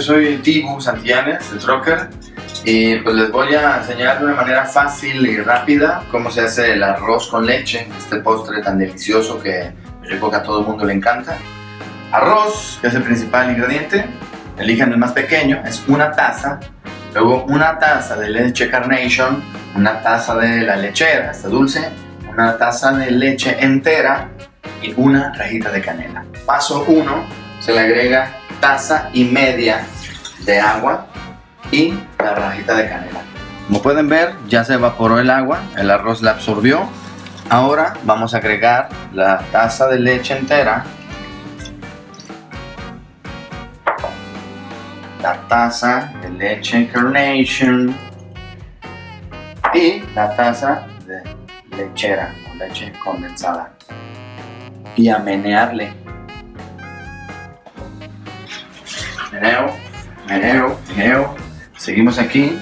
Soy Tibu Santillanes, de Trocker y pues les voy a enseñar de una manera fácil y rápida cómo se hace el arroz con leche, este postre tan delicioso que yo creo que a todo el mundo le encanta. Arroz, que es el principal ingrediente, elijan el más pequeño, es una taza, luego una taza de leche Carnation, una taza de la lechera, esta dulce, una taza de leche entera y una rajita de canela. Paso 1, se le agrega taza y media de agua y la rajita de canela. Como pueden ver, ya se evaporó el agua, el arroz la absorbió. Ahora vamos a agregar la taza de leche entera, la taza de leche Carnation y la taza de lechera o leche condensada. Y a menearle. Meneo, meneo, meneo. Seguimos aquí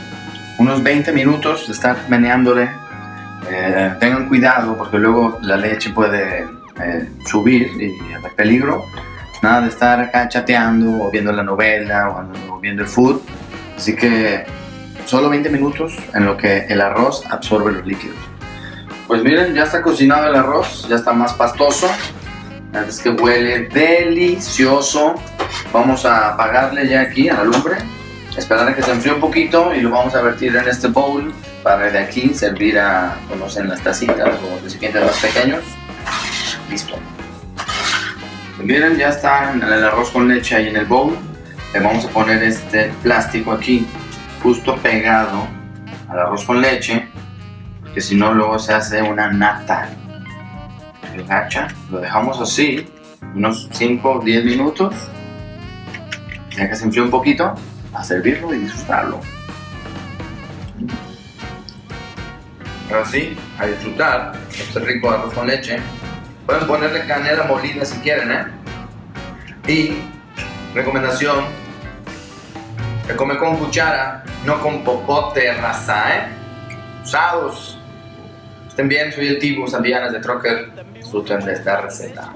unos 20 minutos de estar meneándole. Eh, tengan cuidado porque luego la leche puede eh, subir y haber peligro. Nada de estar acá chateando o viendo la novela o, viendo el food. Así que solo 20 minutos en lo que el arroz absorbe los líquidos. Pues miren, ya está cocinado el arroz, ya está más pastoso. Es que huele delicioso. Vamos a apagarle ya aquí a la lumbre. Esperar a que se enfríe un poquito y lo vamos a vertir en este bowl para de aquí servir a, conocen las tacitas o recipientes más pequeños. Listo. Miren, ya está el arroz con leche ahí en el bowl. Le vamos a poner este plástico aquí justo pegado al arroz con leche porque si no luego se hace una nata el gacha, lo dejamos así unos 5 o 10 minutos ya que se enfríe un poquito a servirlo y disfrutarlo ahora sí, a disfrutar este rico arroz con leche pueden ponerle canela molida si quieren ¿eh? y recomendación se come con cuchara, no con popote, raza, ¿eh? Usados. Estén bien, soy el Tibu Sandianas de Trocker. Disfruten de esta receta.